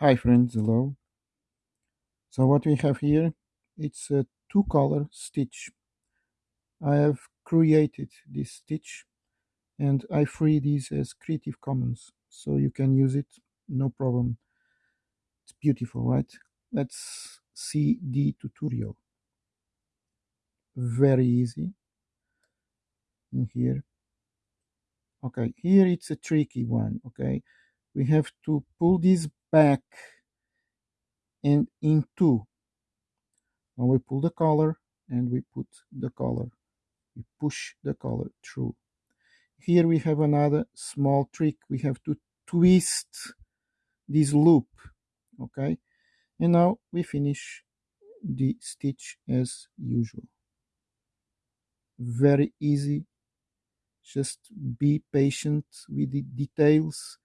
Hi friends, hello. So what we have here, it's a two color stitch. I have created this stitch and I free this as Creative Commons. So you can use it, no problem. It's beautiful, right? Let's see the tutorial. Very easy. In here. Okay, here it's a tricky one, okay? We have to pull this back and into. Now we pull the collar and we put the collar. We push the collar through. Here we have another small trick. We have to twist this loop, okay? And now we finish the stitch as usual. Very easy. Just be patient with the details